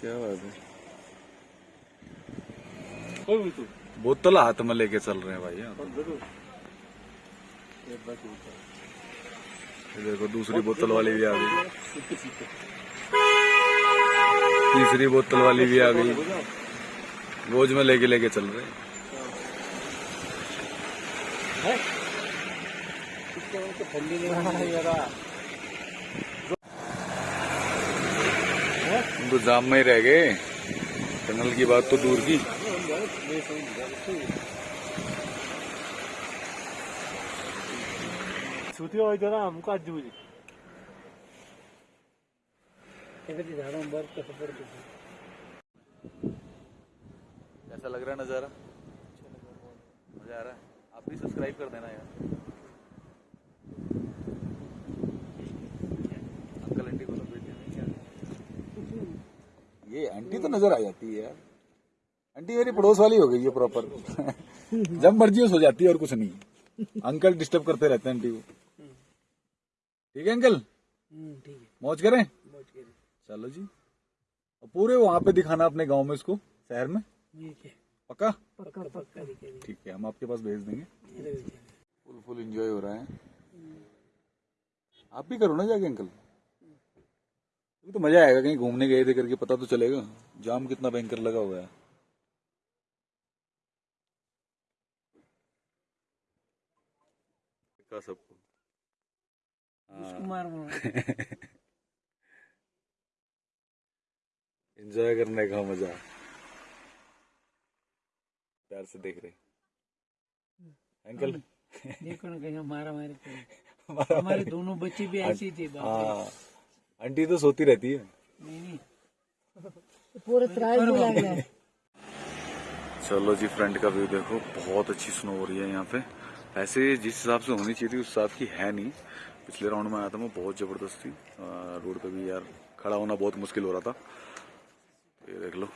क्या बात है? तू। बोतल हाथ में लेके चल रहे हैं भाई यहाँ कौन ज़रूर। एक बार ऊपर ये देखो दूसरी बोतल वाली भी आ गई। तीसरी बोतल वाली भी आ गई। रोज में लेके लेके चल रहे हैं। तो जाम में ही रह गए। टनल की बात तो दूर की। कैसा लग रहा है नज़ारा मज़ा आ रहा है आप भी सब्सक्राइब कर देना यार अंकल आंटी को तो भेज देना क्या ये आंटी तो नज़र आ जाती है यार। आंटी मेरी पड़ोस वाली हो गई है प्रॉपर जब मर्ज़ी हो सो जाती है और कुछ नहीं। अंकल डिस्टर्ब करते रहते हैं आंटी को। ठीक है अंकल? मौज करें? चलो जी। और पूरे वहाँ पे दिखाना अपने गाँव में इसको शहर में? पक्का? पक्का पक्का ठीक है हम आपके पास भेज देंगे। फुल फुल एंजॉय हो रहा है। आप भी करो ना जाके अंकल। तो मज़ा आएगा कहीं घूमने गए थे करके पता तो चलेगा। जाम कितना भयंकर लगा हुआ है। का सबको। मार एंजॉय करने का मज़ा। प्यार से देख रहे। अंकल? देखो ना कहीं मारा मारी हमारा हमारे दोनों बच्चे भी ऐसे थे। हाँ। आंटी तो सोती रहती है। नहीं नहीं। पूरा त्रास भी लग रहा है चलो जी फ्रंट का व्यू देखो। बहुत अच्छी स्नो हो रही है यहाँ पे। ऐसे जिस हिसाब से होनी चाहिए थी उस हिसाब की है नहीं। पिछले राउंड में आया था मैं बहुत ज़बरदस्त। थी रोड पे भी यार खड़ा होना बहुत मुश्किल हो रहा था। ये देख लो।